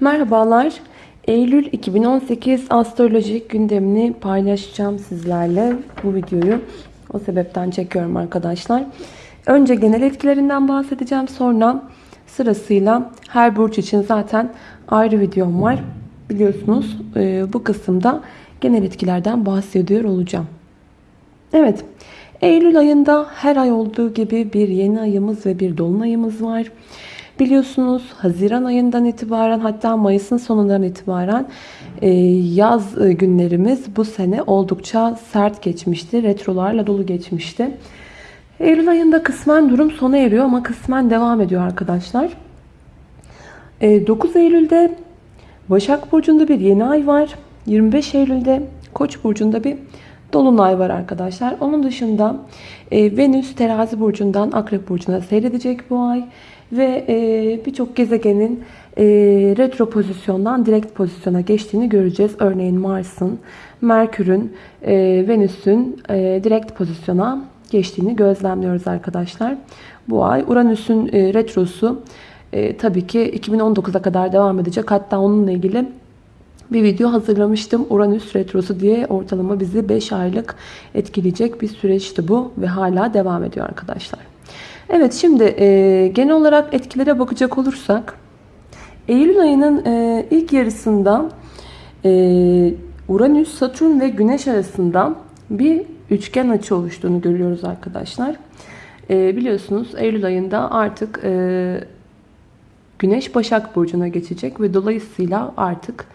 Merhabalar. Eylül 2018 astrolojik gündemini paylaşacağım sizlerle. Bu videoyu o sebepten çekiyorum arkadaşlar. Önce genel etkilerinden bahsedeceğim. Sonra sırasıyla her burç için zaten ayrı videom var. Biliyorsunuz e, bu kısımda genel etkilerden bahsediyor olacağım. Evet. Eylül ayında her ay olduğu gibi bir yeni ayımız ve bir dolunayımız var. Biliyorsunuz Haziran ayından itibaren hatta Mayıs'ın sonundan itibaren e, yaz e, günlerimiz bu sene oldukça sert geçmişti. Retrolarla dolu geçmişti. Eylül ayında kısmen durum sona eriyor ama kısmen devam ediyor arkadaşlar. 9 Eylül'de Başak Burcu'nda bir yeni ay var. 25 Eylül'de Koç burcunda bir dolunay var arkadaşlar. Onun dışında e, Venüs terazi burcundan akrep burcuna seyredecek bu ay. Ve e, birçok gezegenin e, retro pozisyondan direkt pozisyona geçtiğini göreceğiz. Örneğin Mars'ın, Merkür'ün, e, Venüs'ün e, direkt pozisyona geçtiğini gözlemliyoruz arkadaşlar. Bu ay Uranüs'ün e, retrosu e, tabii ki 2019'a kadar devam edecek. Hatta onunla ilgili bir video hazırlamıştım. Uranüs Retrosu diye ortalama bizi 5 aylık etkileyecek bir süreçti bu ve hala devam ediyor arkadaşlar. Evet şimdi e, genel olarak etkilere bakacak olursak Eylül ayının e, ilk yarısında e, Uranüs, Satürn ve Güneş arasında bir üçgen açı oluştuğunu görüyoruz arkadaşlar. E, biliyorsunuz Eylül ayında artık e, Güneş Başak Burcu'na geçecek ve dolayısıyla artık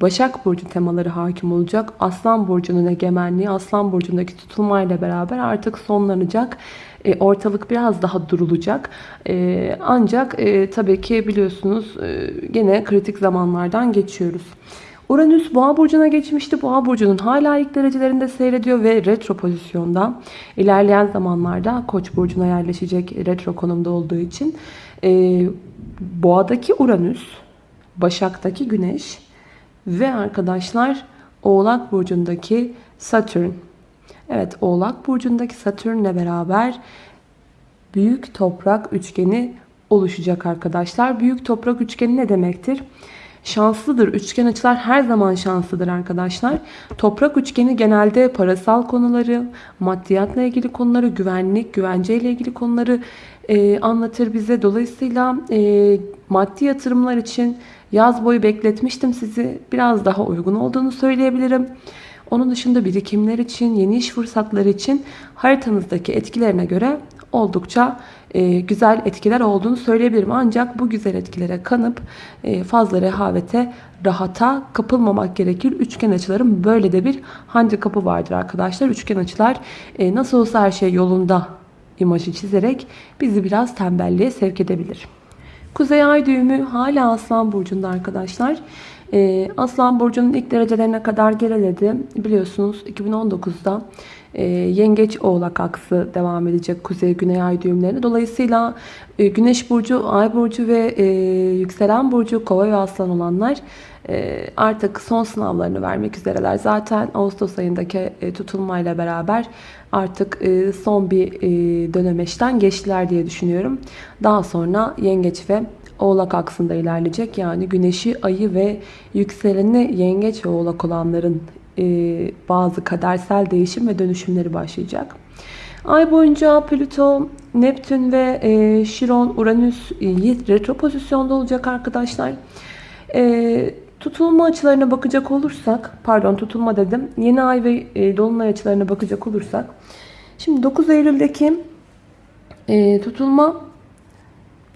Başak Burcu temaları hakim olacak. Aslan Burcu'nun egemenliği, Aslan Burcu'ndaki tutulmayla beraber artık sonlanacak. E, ortalık biraz daha durulacak. E, ancak e, tabii ki biliyorsunuz e, gene kritik zamanlardan geçiyoruz. Uranüs Boğa burcuna geçmişti. Boğa burcunun hala ilk derecelerinde seyrediyor ve retro pozisyonda. İlerleyen zamanlarda Koç burcuna yerleşecek retro konumda olduğu için e, Boğa'daki Uranüs, Başak'taki Güneş ve arkadaşlar Oğlak burcundaki Satürn. Evet Oğlak burcundaki Satürn'le beraber büyük toprak üçgeni oluşacak arkadaşlar. Büyük toprak üçgeni ne demektir? Şanslıdır. Üçgen açılar her zaman şanslıdır arkadaşlar. Toprak üçgeni genelde parasal konuları, maddiyatla ilgili konuları, güvenlik, güvence ile ilgili konuları e, anlatır bize. Dolayısıyla e, maddi yatırımlar için yaz boyu bekletmiştim sizi. Biraz daha uygun olduğunu söyleyebilirim. Onun dışında birikimler için, yeni iş fırsatları için haritanızdaki etkilerine göre oldukça e, güzel etkiler olduğunu söyleyebilirim. Ancak bu güzel etkilere kanıp e, fazla rehavete, rahata kapılmamak gerekir. Üçgen açıların böyle de bir handikapı vardır arkadaşlar. Üçgen açılar e, nasıl olsa her şey yolunda imajı çizerek bizi biraz tembelliğe sevk edebilir. Kuzey ay düğümü hala Aslan Burcu'nda arkadaşlar. Ee, Aslan Burcu'nun ilk derecelerine kadar geriledi. Biliyorsunuz 2019'da e, Yengeç Oğlak aksı devam edecek Kuzey Güney Ay düğümlerine. Dolayısıyla e, Güneş Burcu, Ay Burcu ve e, Yükselen Burcu Kova ve Aslan olanlar e, artık son sınavlarını vermek üzereler. Zaten Ağustos ayındaki tutulmayla beraber artık son bir e, dönemeçten geçtiler diye düşünüyorum. Daha sonra Yengeç ve Oğlak aksında ilerleyecek. Yani güneşi, ayı ve yükseleni yengeç ve oğlak olanların bazı kadersel değişim ve dönüşümleri başlayacak. Ay boyunca Plüto, Neptün ve e, Şiron, Uranüs e, retro pozisyonda olacak arkadaşlar. E, tutulma açılarına bakacak olursak, pardon tutulma dedim, yeni ay ve e, dolunay açılarına bakacak olursak, şimdi 9 Eylül'deki e, tutulma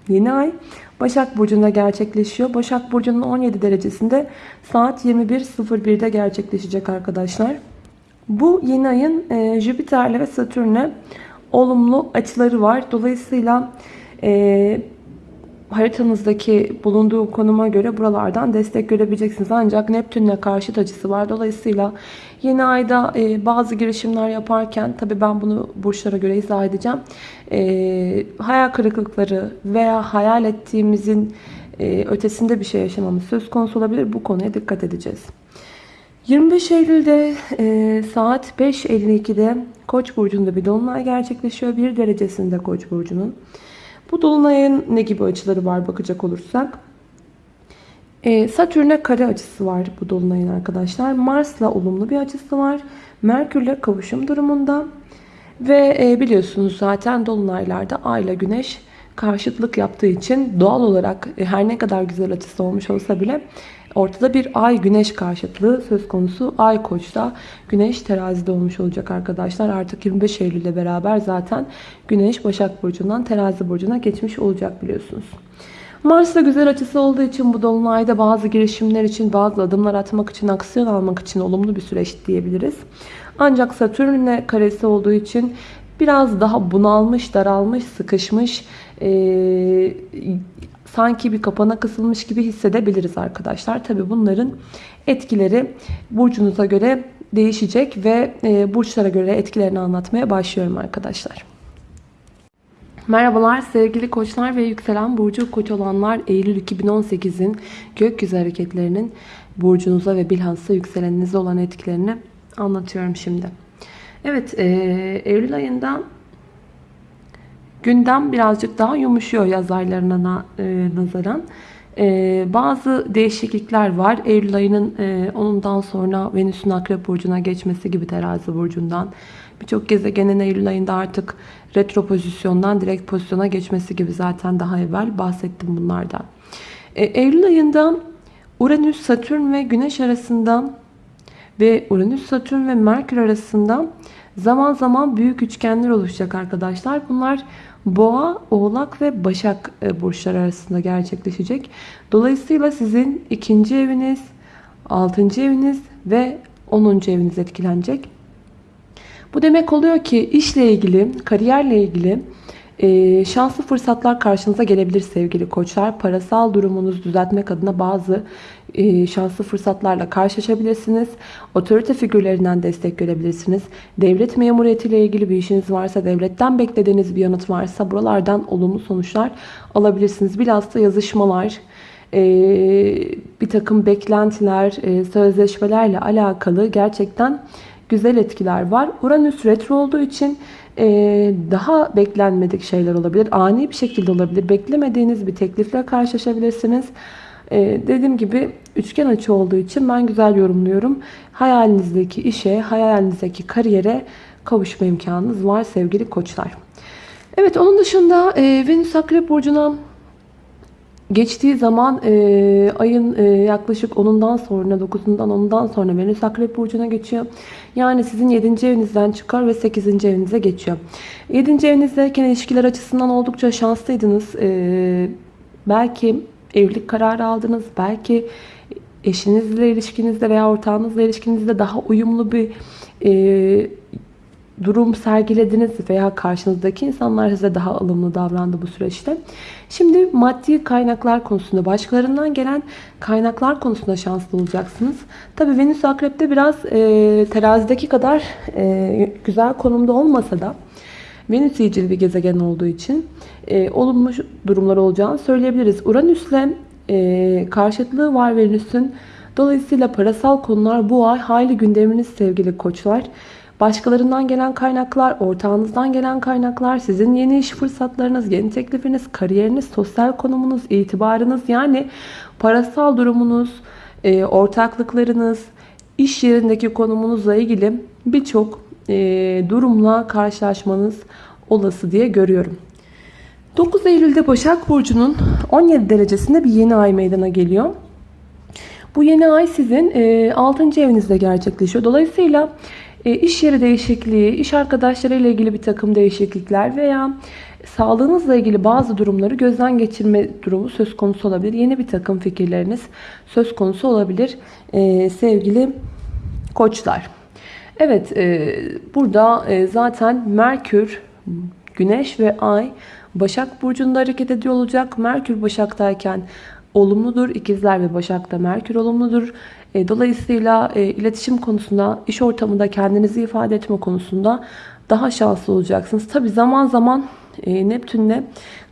yeni ay Başak Burcu'nda gerçekleşiyor. Başak Burcu'nun 17 derecesinde saat 21.01'de gerçekleşecek arkadaşlar. Bu yeni ayın e, Jüpiter'le ve Satürn'le olumlu açıları var. Dolayısıyla e, haritanızdaki bulunduğu konuma göre buralardan destek görebileceksiniz. Ancak Neptün'le karşıt açısı var. Dolayısıyla yeni ayda e, bazı girişimler yaparken tabi ben bunu burçlara göre izah edeceğim. E, hayal kırıklıkları veya hayal ettiğimizin e, ötesinde bir şey yaşamamız söz konusu olabilir. Bu konuya dikkat edeceğiz. 25 Eylül'de e, saat 5.52'de Koç burcunda bir dolunay gerçekleşiyor. Bir derecesinde Koç burcunun. Bu dolunayın ne gibi açıları var bakacak olursak. Ee, Satürn'e kare açısı var bu dolunayın arkadaşlar. Mars'la olumlu bir açısı var. Merkür'le kavuşum durumunda. Ve e, biliyorsunuz zaten dolunaylarda Ay ile Güneş karşıtlık yaptığı için doğal olarak e, her ne kadar güzel açısı olmuş olsa bile ortada bir Ay Güneş karşıtlığı söz konusu. Ay Koç'ta Güneş terazide olmuş olacak arkadaşlar. Artık 25 Eylül ile beraber zaten Güneş Başak Burcu'ndan terazi burcuna geçmiş olacak biliyorsunuz. Mars'la güzel açısı olduğu için bu dolunayda bazı girişimler için, bazı adımlar atmak için, aksiyon almak için olumlu bir süreç diyebiliriz. Ancak Satürn'le karesi olduğu için biraz daha bunalmış, daralmış, sıkışmış, e, sanki bir kapana kısılmış gibi hissedebiliriz arkadaşlar. Tabi bunların etkileri burcunuza göre değişecek ve e, burçlara göre etkilerini anlatmaya başlıyorum arkadaşlar. Merhabalar sevgili koçlar ve yükselen burcu koç olanlar Eylül 2018'in gökyüzü hareketlerinin burcunuza ve bilhassa yükseleninize olan etkilerini anlatıyorum şimdi. Evet e, Eylül ayında gündem birazcık daha yumuşuyor yaz aylarına e, nazaran. E, bazı değişiklikler var. Eylül ayının e, onundan sonra Venüs'ün Akrep Burcu'na geçmesi gibi terazi burcundan. Birçok gezegenin Eylül ayında artık retro pozisyondan direkt pozisyona geçmesi gibi zaten daha evvel bahsettim bunlardan. Eylül ayında Uranüs, Satürn ve Güneş arasında ve Uranüs, Satürn ve Merkür arasında zaman zaman büyük üçgenler oluşacak arkadaşlar. Bunlar Boğa, Oğlak ve Başak e, burçlar arasında gerçekleşecek. Dolayısıyla sizin ikinci eviniz, altıncı eviniz ve onuncu eviniz etkilenecek. Bu demek oluyor ki işle ilgili, kariyerle ilgili e, şanslı fırsatlar karşınıza gelebilir sevgili koçlar. Parasal durumunuzu düzeltmek adına bazı şanslı fırsatlarla karşılaşabilirsiniz. Otorite figürlerinden destek görebilirsiniz. Devlet memuriyetiyle ilgili bir işiniz varsa, devletten beklediğiniz bir yanıt varsa buralardan olumlu sonuçlar alabilirsiniz. Bilhassa yazışmalar, e, bir takım beklentiler, e, sözleşmelerle alakalı gerçekten güzel etkiler var. Uranüs retro olduğu için e, daha beklenmedik şeyler olabilir. Ani bir şekilde olabilir. Beklemediğiniz bir teklifle karşılaşabilirsiniz. E, dediğim gibi üçgen açı olduğu için ben güzel yorumluyorum. Hayalinizdeki işe, hayalinizdeki kariyere kavuşma imkanınız var sevgili koçlar. Evet onun dışında e, Venüs Akrep Burcu'na Geçtiği zaman e, ayın e, yaklaşık 10'undan sonra 9'undan 10'undan sonra Venüs Akrep Burcu'na geçiyor. Yani sizin 7. evinizden çıkar ve 8. evinize geçiyor. 7. evinizdeyken ilişkiler açısından oldukça şanslıydınız. E, belki evlilik kararı aldınız. Belki eşinizle ilişkinizde veya ortağınızla ilişkinizde daha uyumlu bir e, durum sergilediniz veya karşınızdaki insanlar size daha alımlı davrandı bu süreçte. Şimdi maddi kaynaklar konusunda başkalarından gelen kaynaklar konusunda şanslı olacaksınız. Tabi Venüs Akrep'te biraz e, terazideki kadar e, güzel konumda olmasa da Venüs iyicil bir gezegen olduğu için e, olumlu durumlar olacağını söyleyebiliriz. Uranüs'le e, karşıtlığı var Venüs'ün. Dolayısıyla parasal konular bu ay hayli gündeminiz sevgili koçlar. Başkalarından gelen kaynaklar, ortağınızdan gelen kaynaklar, sizin yeni iş fırsatlarınız, yeni teklifiniz, kariyeriniz, sosyal konumunuz, itibarınız yani parasal durumunuz, e, ortaklıklarınız, iş yerindeki konumunuzla ilgili birçok e, durumla karşılaşmanız olası diye görüyorum. 9 Eylül'de Başak Burcu'nun 17 derecesinde bir yeni ay meydana geliyor. Bu yeni ay sizin 6. evinizde gerçekleşiyor. Dolayısıyla e, iş yeri değişikliği, iş arkadaşları ile ilgili bir takım değişiklikler veya sağlığınızla ilgili bazı durumları gözden geçirme durumu söz konusu olabilir. Yeni bir takım fikirleriniz söz konusu olabilir ee, sevgili koçlar. Evet e, burada e, zaten Merkür, Güneş ve Ay Başak Burcu'nda hareket ediyor olacak. Merkür Başak'tayken olumludur. İkizler ve Başak'ta Merkür olumludur. E, dolayısıyla e, iletişim konusunda, iş ortamında kendinizi ifade etme konusunda daha şanslı olacaksınız. Tabi zaman zaman e, Neptün'le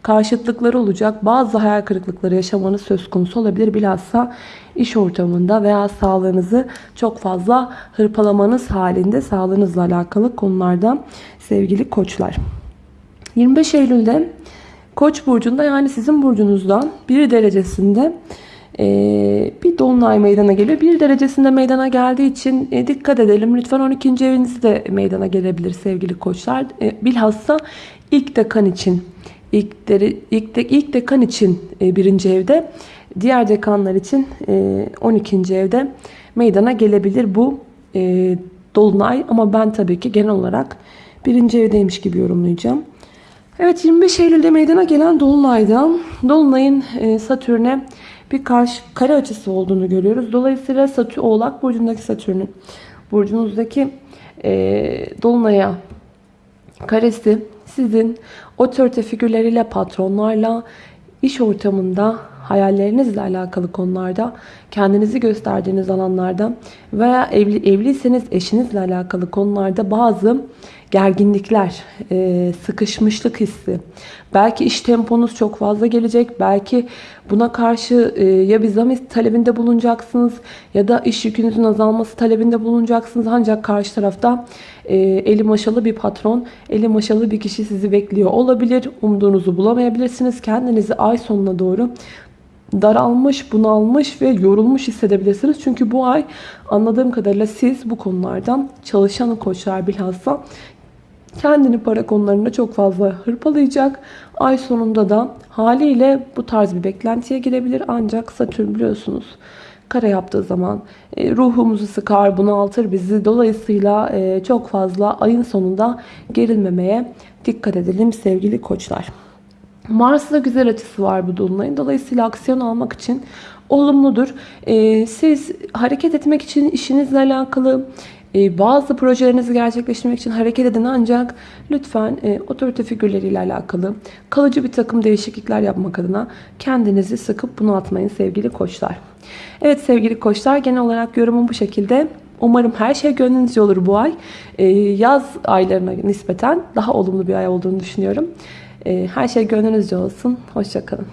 karşıtlıkları olacak. Bazı hayal kırıklıkları yaşamanız söz konusu olabilir. Bilhassa iş ortamında veya sağlığınızı çok fazla hırpalamanız halinde sağlığınızla alakalı konularda sevgili koçlar. 25 Eylül'de Koç burcunda yani sizin burcunuzdan bir derecesinde e, Dolunay meydana geliyor. Bir derecesinde meydana geldiği için e, dikkat edelim. Lütfen 12. eviniz de meydana gelebilir sevgili koçlar. E, bilhassa ilk dekan için ilk, deri, ilk, de, ilk dekan için e, birinci evde diğer dekanlar için e, 12. evde meydana gelebilir bu e, dolunay ama ben tabii ki genel olarak birinci evdeymiş gibi yorumlayacağım. Evet 25 Eylül'de meydana gelen Dolunay'da Dolunay'ın e, Satürn'e bir karşı kare açısı olduğunu görüyoruz. Dolayısıyla Satürn, Oğlak Burcu'ndaki Satürn'ün burcunuzdaki e, Dolunay'a karesi sizin otorite figürleriyle, patronlarla, iş ortamında, hayallerinizle alakalı konularda, kendinizi gösterdiğiniz alanlarda veya evli, evliyseniz eşinizle alakalı konularda bazı gerginlikler, e, sıkışmışlık hissi. Belki iş temponuz çok fazla gelecek. Belki buna karşı e, ya bir zam talebinde bulunacaksınız ya da iş yükünüzün azalması talebinde bulunacaksınız. Ancak karşı tarafta e, eli maşalı bir patron, eli maşalı bir kişi sizi bekliyor olabilir. Umduğunuzu bulamayabilirsiniz. Kendinizi ay sonuna doğru daralmış, bunalmış ve yorulmuş hissedebilirsiniz. Çünkü bu ay anladığım kadarıyla siz bu konulardan çalışan koçlar bilhassa kendini para konularında çok fazla hırpalayacak. Ay sonunda da haliyle bu tarz bir beklentiye girebilir. Ancak Satürn biliyorsunuz kare yaptığı zaman e, ruhumuzu sıkar, bunaltır bizi. Dolayısıyla e, çok fazla ayın sonunda gerilmemeye dikkat edelim sevgili koçlar. Mars'la güzel açısı var bu dolunayın. Dolayısıyla aksiyon almak için olumludur. E, siz hareket etmek için işinizle alakalı e, bazı projelerinizi gerçekleştirmek için hareket edin ancak lütfen e, otorite figürleriyle alakalı kalıcı bir takım değişiklikler yapmak adına kendinizi sıkıp bunaltmayın sevgili koçlar. Evet sevgili koçlar genel olarak yorumum bu şekilde. Umarım her şey gönlünüzce olur bu ay. E, yaz aylarına nispeten daha olumlu bir ay olduğunu düşünüyorum. Her şey gönlünüzce olsun. Hoşçakalın.